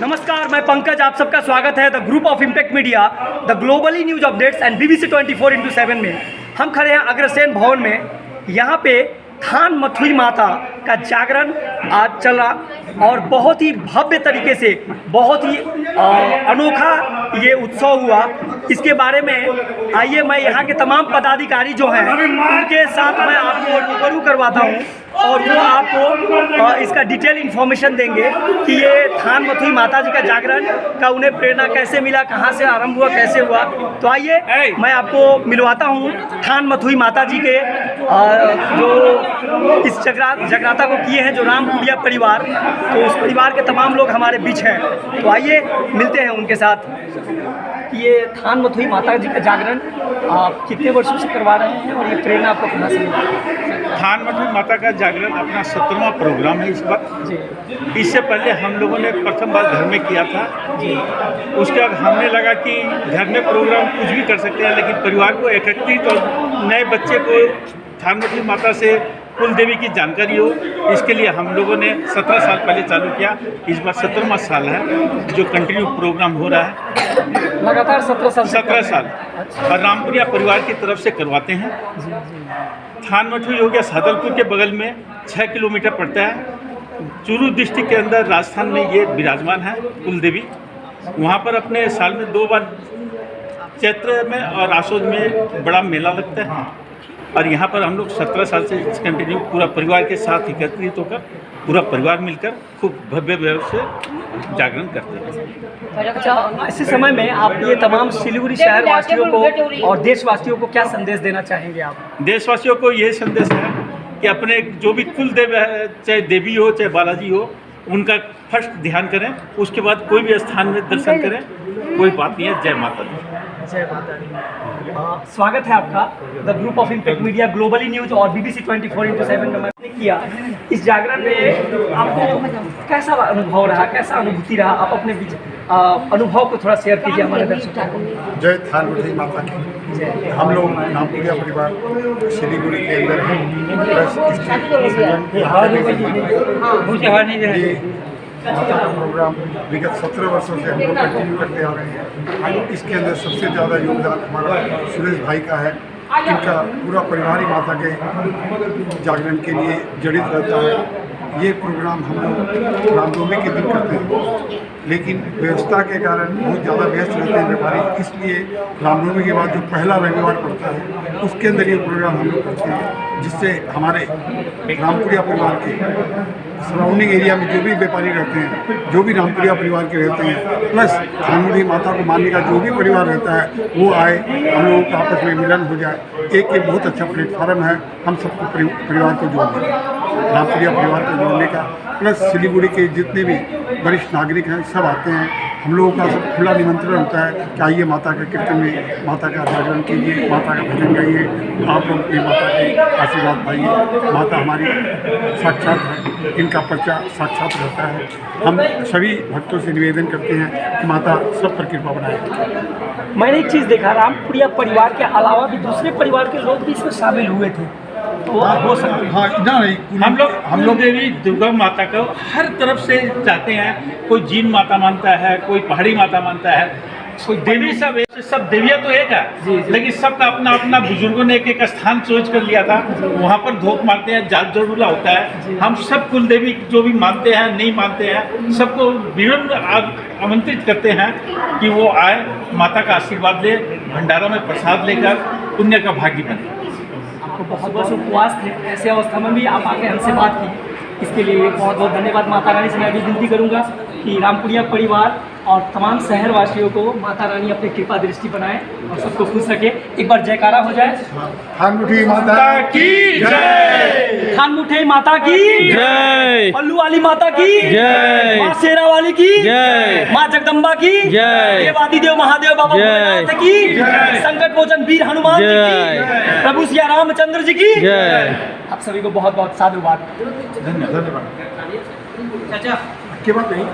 नमस्कार, मैं पंकज, आप सबका स्वागत है the group of impact media the globally news updates and BBC 24 four into seven में। हम खड़े हैं अग्रसेन भवन में। यहाँ पे थान मथुरी माता का जागरण आज चला और बहुत ही भव्य तरीके से, बहुत ही अनोखा ये उत्सव हुआ। इसके बारे में आइए मैं यहाँ के तमाम पदाधिकारी जो हैं उनके साथ मैं आपको रूबरू करवाता हूँ और वो आपको इसका डिटेल इन्फॉर्मेशन देंगे कि ये थान मथुरी माता जी का जागरण का उन्हें प्रेरणा कैसे मिला कहाँ से आरंभ हुआ कैसे हुआ। तो आइए मैं आपको मिलवाता हूँ थान मथुरी माता जी के जो इस जगरा जगराता को किए हैं जो राम कुड़िया परिवार तो उस परिवार के तमाम लोग हमारे बीच हैं। तो आइए मिलते हैं उनके साथ। ये थान मथुरी माता जी का जागरण आप कितने वर्षों से करवा रहे हैं और ये प्रेरणा आपको कहाँ से मिला? थान मठू माता का जागरण अपना सत्रहवा प्रोग्राम है इस बार। जी। इससे पहले हम लोगों ने प्रथम बार घर में किया था। जी। उसके बाद हमने लगा कि घर में प्रोग्राम कुछ भी कर सकते हैं लेकिन परिवार को एकत्रित और नए बच्चे को थान मठू माता से कुल देवी की जानकारी हो इसके लिए हम लोगों ने सत्रह साल पहले चालू किया। इस बार सत्रहवा साल है जो कंटिन्यू प्रोग्राम हो रहा है। लगातार सत्रह साल सत्रह साल। और रामपुरिया परिवार की तरफ़ से करवाते हैं। थान मठू हो गया सादलपुर के बगल में छः किलोमीटर पड़ता है। चूरू डिस्ट्रिक्ट के अंदर राजस्थान में ये विराजमान है कुल देवी वहाँ पर अपने साल में दो बार चैत्र में और आसोज में बड़ा मेला लगता है। और यहाँ पर हम लोग सत्रह साल से कंटिन्यू पूरा परिवार के साथ एकत्रित होकर पूरा परिवार मिलकर खूब भव्य भव्य से जागरण करते हैं। अच्छा ऐसे समय में आप ये तमाम सिलीगुड़ी शहर वासियों को और देशवासियों को क्या संदेश देना चाहेंगे आप? देशवासियों को ये संदेश है कि अपने जो भी कुल देव है चाहे देवी हो चाहे बालाजी हो उनका फ़र्स्ट ध्यान करें, उसके बाद कोई भी स्थान में दर्शन करें, कोई बात नहीं है, जय माता दी। जय माता दी। स्वागत है आपका the group of impact media globally news और BBC twenty four into seven ने किया। इस जागरण में आपको कैसा अनुभव रहा, कैसा अनुभूति रहा आप अपने बीच? अनुभव को थोड़ा शेयर कीजिए हमारे दर्शकों को। जय थान माता की। हम लोग नामपुरिया परिवार सिलीगुड़ी के अंदर हैं। प्लस इसके माता का प्रोग्राम विगत सत्रह वर्षों से हम लोग कंटिन्यू करते आ रहे हैं। इसके अंदर सबसे ज़्यादा योगदान हमारा सुरेश भाई का है। इनका पूरा परिवार ही माता के जागरण के लिए जड़ित रहता है। ये प्रोग्राम हम लोग रामनवमी के दिन करते हैं। लेकिन व्यवस्था के कारण बहुत ज़्यादा व्यस्त रहते हैं व्यापारी। इसलिए रामनवमी के बाद जो पहला रविवार पड़ता है, उसके अंदर ये प्रोग्राम हम लोग करते हैं, जिससे हमारे रामपुरिया परिवार के सराउंडिंग एरिया में जो भी व्यापारी रहते हैं, जो भी रामप्रिया परिवार के रहते हैं प्लस धानमुड़ी माता को मानने का जो भी परिवार रहता है, वो आए, हम लोगों का आपस में मिलन हो जाए। एक ये बहुत अच्छा प्लेटफार्म है, हम सबको परिवार को जोड़ने का, रामप्रिया परिवार को जोड़ने का। प्लस सिलीगुड़ी के जितने भी वरिष्ठ नागरिक हैं, सब आते हैं। हम लोगों का खुला निमंत्रण होता है कि आइए माता के कीर्तन में, माता का जागरण कीजिए, माता का भजन गाइए, आप लोग भी माता के आशीर्वाद पाइए। माता हमारी साक्षात है, इनका पर्चा साक्षात रहता है। हम सभी भक्तों से निवेदन करते हैं कि माता सब पर कृपा बनाए। मैंने एक चीज़ देखा, रामपुरिया परिवार के अलावा भी दूसरे परिवार के लोग भी इसमें शामिल हुए थे। तो हो सकते हाँ। ना नहीं हम लोग हम लोग देवी दुर्गा माता को हर तरफ़ से चाहते हैं। कोई जीन माता मानता है कोई पहाड़ी माता मानता है। कोई देवी सब एक सब देवियाँ तो एक है। लेकिन सबका अपना अपना बुज़ुर्गों ने एक एक स्थान सोच कर लिया था। वहाँ पर धोख मारते हैं जात जरूरा होता है। हम सब कुल देवी जो भी मानते हैं नहीं मानते हैं सबको विभिन्न आमंत्रित करते हैं कि वो आए माता का आशीर्वाद ले भंडारा में प्रसाद लेकर पुण्य का भागी बने। आपको बहुत बहुत उपवास थे ऐसे अवस्था में भी आप आके हमसे बात की इसके लिए बहुत बहुत धन्यवाद माता रानी से मैं भी विनती करूँगा कि रामपुरिया परिवार और तमाम शहरवासियों को माता रानी अपनी कृपा दृष्टि बनाए और सबको खुश रखे एक बार जयकारा हो जाए थान मुठी माता की जय खान मुठे माता की जय पल्लू वाली माता की जय। माँ शेरा वाली की जय। माँ जगदम्बा की जय। देवादी देव महादेव बाबा की जय। संकट मोचन वीर हनुमान जय। की प्रभु सिया रामचंद्र जी की। जय। आप सभी को बहुत बहुत साधुवाद धन्यवाद। चाचा। के बात नहीं?